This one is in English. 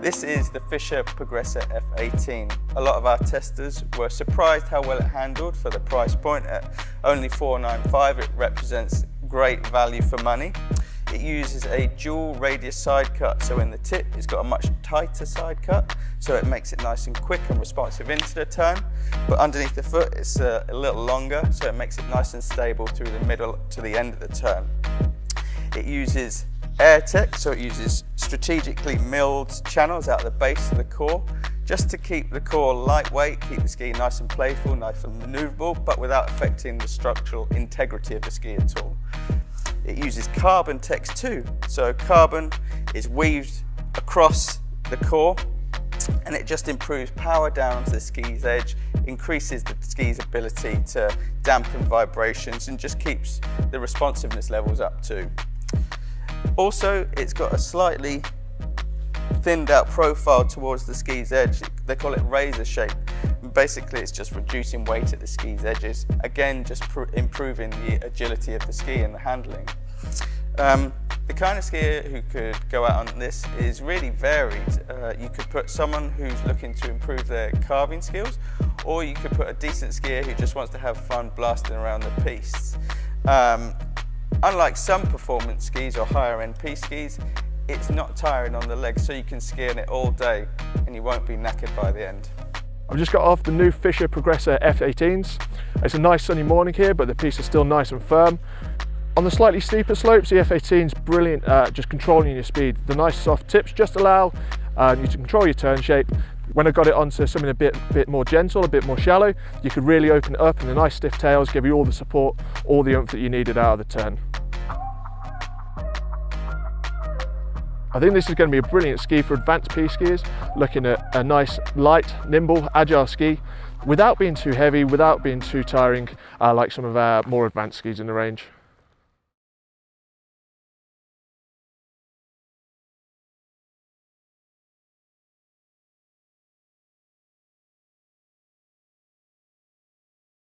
This is the Fischer Progressor F18. A lot of our testers were surprised how well it handled for the price point at only 495. It represents great value for money. It uses a dual radius side cut, so in the tip it's got a much tighter side cut, so it makes it nice and quick and responsive into the turn. But underneath the foot it's a, a little longer, so it makes it nice and stable through the middle to the end of the turn. It uses AirTech, so it uses strategically milled channels out of the base of the core, just to keep the core lightweight, keep the ski nice and playful, nice and maneuverable, but without affecting the structural integrity of the ski at all. It uses carbon text too, so carbon is weaved across the core and it just improves power down to the ski's edge, increases the ski's ability to dampen vibrations and just keeps the responsiveness levels up too. Also, it's got a slightly thinned out profile towards the ski's edge. They call it razor shape. Basically, it's just reducing weight at the ski's edges. Again, just improving the agility of the ski and the handling. Um, the kind of skier who could go out on this is really varied. Uh, you could put someone who's looking to improve their carving skills, or you could put a decent skier who just wants to have fun blasting around the piste. Um, Unlike some performance skis or higher end piste skis, it's not tiring on the legs so you can ski on it all day and you won't be knackered by the end. I've just got off the new Fischer Progressor F18s. It's a nice sunny morning here but the piste is still nice and firm. On the slightly steeper slopes, the F18 is brilliant at just controlling your speed. The nice soft tips just allow uh, you to control your turn shape when I got it onto something a bit, bit more gentle, a bit more shallow, you could really open it up and the nice stiff tails give you all the support, all the oomph that you needed out of the turn. I think this is going to be a brilliant ski for advanced piste skiers, looking at a nice, light, nimble, agile ski, without being too heavy, without being too tiring, uh, like some of our more advanced skis in the range.